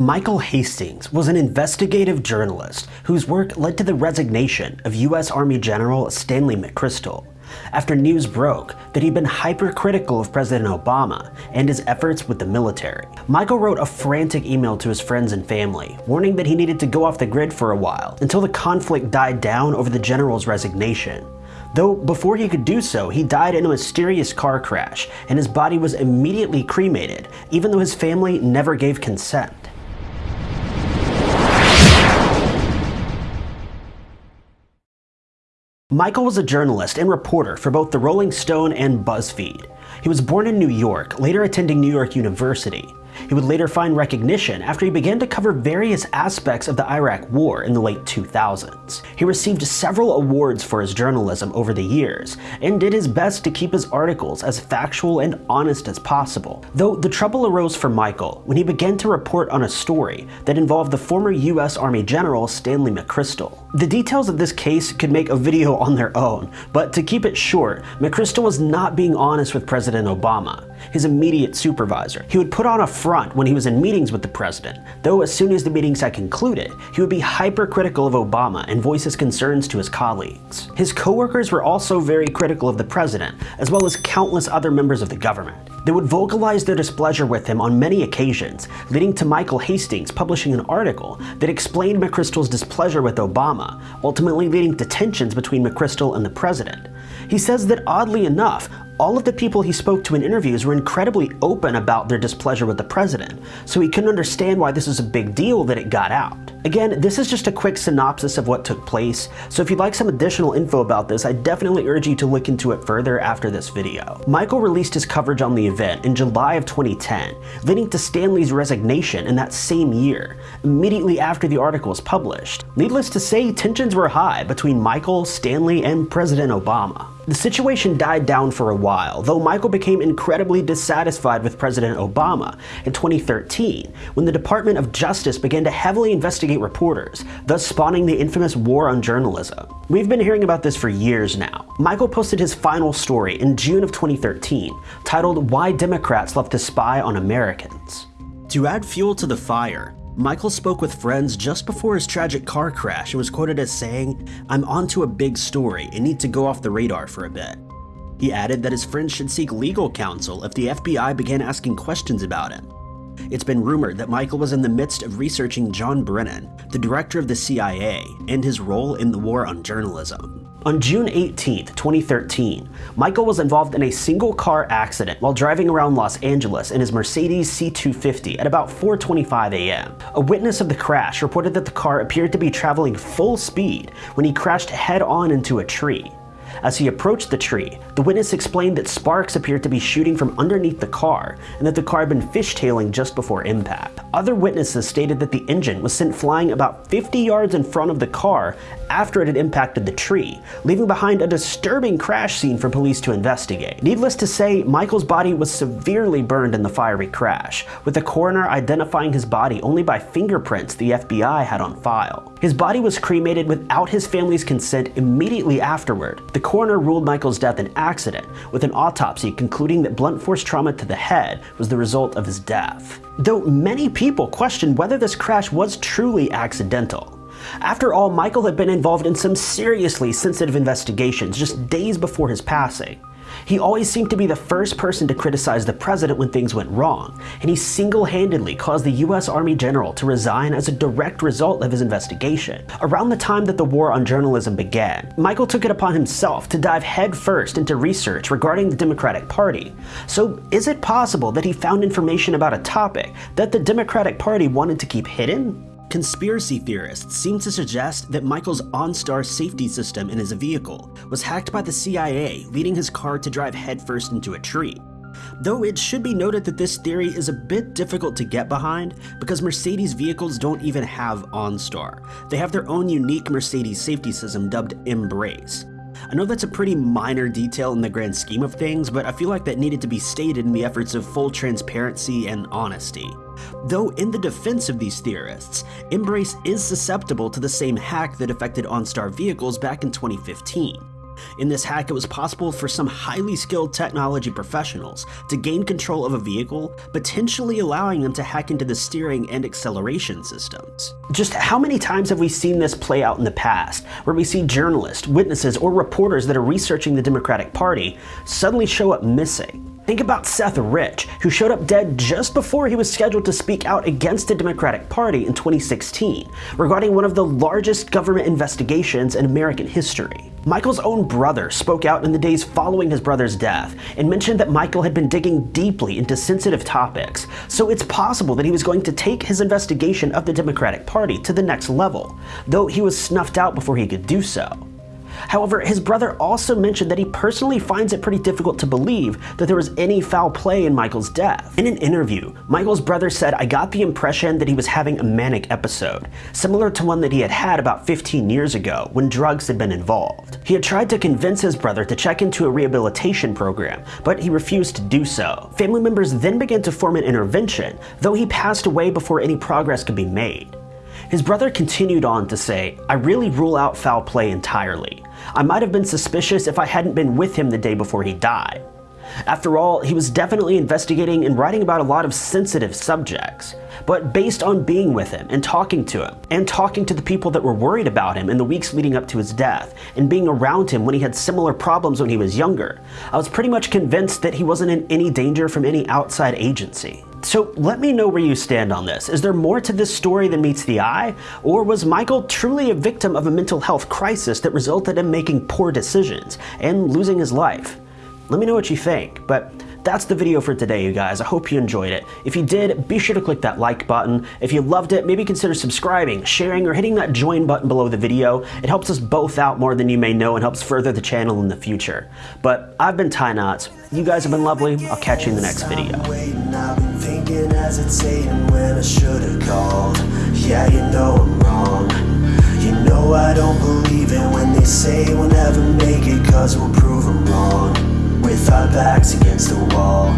Michael Hastings was an investigative journalist whose work led to the resignation of U.S. Army General Stanley McChrystal after news broke that he'd been hypercritical of President Obama and his efforts with the military. Michael wrote a frantic email to his friends and family, warning that he needed to go off the grid for a while until the conflict died down over the general's resignation. Though before he could do so, he died in a mysterious car crash, and his body was immediately cremated, even though his family never gave consent. Michael was a journalist and reporter for both the Rolling Stone and BuzzFeed. He was born in New York, later attending New York University. He would later find recognition after he began to cover various aspects of the Iraq War in the late 2000s. He received several awards for his journalism over the years, and did his best to keep his articles as factual and honest as possible. Though the trouble arose for Michael when he began to report on a story that involved the former US Army General Stanley McChrystal. The details of this case could make a video on their own, but to keep it short, McChrystal was not being honest with President Obama, his immediate supervisor. He would put on a front when he was in meetings with the president, though as soon as the meetings had concluded, he would be hypercritical of Obama and voice his concerns to his colleagues. His coworkers were also very critical of the president, as well as countless other members of the government. They would vocalize their displeasure with him on many occasions, leading to Michael Hastings publishing an article that explained McChrystal's displeasure with Obama, ultimately leading to tensions between McChrystal and the president. He says that oddly enough, all of the people he spoke to in interviews were incredibly open about their displeasure with the president, so he couldn't understand why this was a big deal that it got out. Again, this is just a quick synopsis of what took place, so if you'd like some additional info about this, I definitely urge you to look into it further after this video. Michael released his coverage on the event in July of 2010, leading to Stanley's resignation in that same year, immediately after the article was published. Needless to say, tensions were high between Michael, Stanley, and President Obama. The situation died down for a while, though Michael became incredibly dissatisfied with President Obama in 2013 when the Department of Justice began to heavily investigate reporters, thus spawning the infamous war on journalism. We've been hearing about this for years now. Michael posted his final story in June of 2013, titled Why Democrats Love to Spy on Americans. To add fuel to the fire, Michael spoke with friends just before his tragic car crash and was quoted as saying, I'm onto a big story and need to go off the radar for a bit. He added that his friends should seek legal counsel if the FBI began asking questions about him. It's been rumored that Michael was in the midst of researching John Brennan, the director of the CIA, and his role in the war on journalism. On June 18, 2013, Michael was involved in a single car accident while driving around Los Angeles in his Mercedes C250 at about 4.25 a.m. A witness of the crash reported that the car appeared to be traveling full speed when he crashed head-on into a tree. As he approached the tree, the witness explained that sparks appeared to be shooting from underneath the car and that the car had been fishtailing just before impact. Other witnesses stated that the engine was sent flying about 50 yards in front of the car after it had impacted the tree, leaving behind a disturbing crash scene for police to investigate. Needless to say, Michael's body was severely burned in the fiery crash, with the coroner identifying his body only by fingerprints the FBI had on file. His body was cremated without his family's consent immediately afterward. The coroner ruled Michael's death an accident, with an autopsy concluding that blunt force trauma to the head was the result of his death. Though many people questioned whether this crash was truly accidental. After all, Michael had been involved in some seriously sensitive investigations just days before his passing. He always seemed to be the first person to criticize the president when things went wrong, and he single-handedly caused the US Army general to resign as a direct result of his investigation. Around the time that the war on journalism began, Michael took it upon himself to dive headfirst into research regarding the Democratic Party. So is it possible that he found information about a topic that the Democratic Party wanted to keep hidden? Conspiracy theorists seem to suggest that Michael's OnStar safety system in his vehicle was hacked by the CIA, leading his car to drive headfirst into a tree. Though it should be noted that this theory is a bit difficult to get behind because Mercedes vehicles don't even have OnStar. They have their own unique Mercedes safety system dubbed Embrace. I know that's a pretty minor detail in the grand scheme of things, but I feel like that needed to be stated in the efforts of full transparency and honesty. Though in the defense of these theorists, Embrace is susceptible to the same hack that affected OnStar vehicles back in 2015. In this hack, it was possible for some highly skilled technology professionals to gain control of a vehicle, potentially allowing them to hack into the steering and acceleration systems. Just how many times have we seen this play out in the past, where we see journalists, witnesses, or reporters that are researching the Democratic Party suddenly show up missing? Think about Seth Rich, who showed up dead just before he was scheduled to speak out against the Democratic Party in 2016 regarding one of the largest government investigations in American history. Michael's own brother spoke out in the days following his brother's death and mentioned that Michael had been digging deeply into sensitive topics, so it's possible that he was going to take his investigation of the Democratic Party to the next level, though he was snuffed out before he could do so. However, his brother also mentioned that he personally finds it pretty difficult to believe that there was any foul play in Michael's death. In an interview, Michael's brother said, I got the impression that he was having a manic episode, similar to one that he had had about 15 years ago when drugs had been involved. He had tried to convince his brother to check into a rehabilitation program, but he refused to do so. Family members then began to form an intervention, though he passed away before any progress could be made. His brother continued on to say, I really rule out foul play entirely. I might have been suspicious if I hadn't been with him the day before he died. After all, he was definitely investigating and writing about a lot of sensitive subjects. But based on being with him and talking to him, and talking to the people that were worried about him in the weeks leading up to his death, and being around him when he had similar problems when he was younger, I was pretty much convinced that he wasn't in any danger from any outside agency. So let me know where you stand on this. Is there more to this story than meets the eye? Or was Michael truly a victim of a mental health crisis that resulted in making poor decisions and losing his life? Let me know what you think, but that's the video for today, you guys. I hope you enjoyed it. If you did, be sure to click that like button. If you loved it, maybe consider subscribing, sharing, or hitting that join button below the video. It helps us both out more than you may know and helps further the channel in the future. But I've been Ty Notts. You guys have been lovely. I'll catch you in the next video You know I don't believe it when they say we'll never make it Cause we'll prove them wrong our backs against the wall.